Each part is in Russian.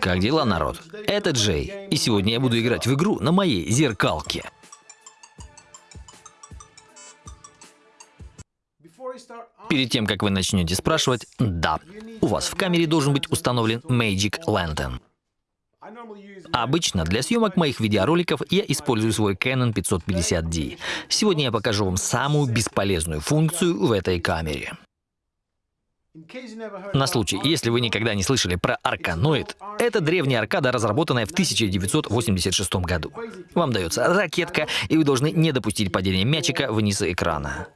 Как дела, народ? Это Джей, и сегодня я буду играть в игру на моей зеркалке. Перед тем, как вы начнете спрашивать, да, у вас в камере должен быть установлен Magic Lantern. Обычно для съемок моих видеороликов я использую свой Canon 550D. Сегодня я покажу вам самую бесполезную функцию в этой камере. На случай, если вы никогда не слышали про Арканоид, это древняя аркада, разработанная в 1986 году. Вам дается ракетка, и вы должны не допустить падения мячика вниз экрана.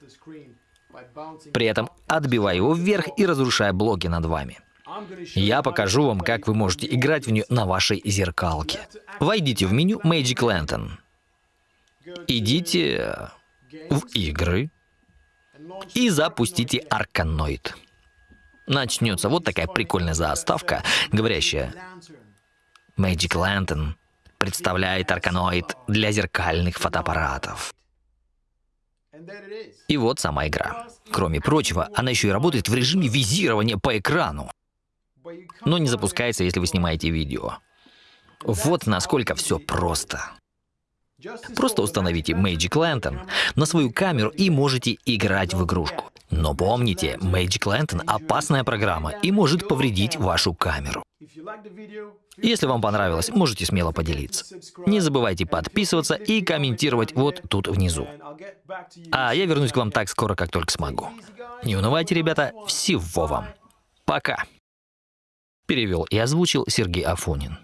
При этом отбивая его вверх и разрушая блоки над вами. Я покажу вам, как вы можете играть в нее на вашей зеркалке. Войдите в меню Magic Lantern. Идите в игры и запустите Арканоид начнется вот такая прикольная заставка, говорящая Magic Lantern представляет арканоид для зеркальных фотоаппаратов. И вот сама игра. Кроме прочего, она еще и работает в режиме визирования по экрану. Но не запускается, если вы снимаете видео. Вот насколько все просто. Просто установите Magic Lantern на свою камеру и можете играть в игрушку. Но помните, Magic Lantern — опасная программа и может повредить вашу камеру. Если вам понравилось, можете смело поделиться. Не забывайте подписываться и комментировать вот тут внизу. А я вернусь к вам так скоро, как только смогу. Не унывайте, ребята, всего вам. Пока. Перевел и озвучил Сергей Афонин.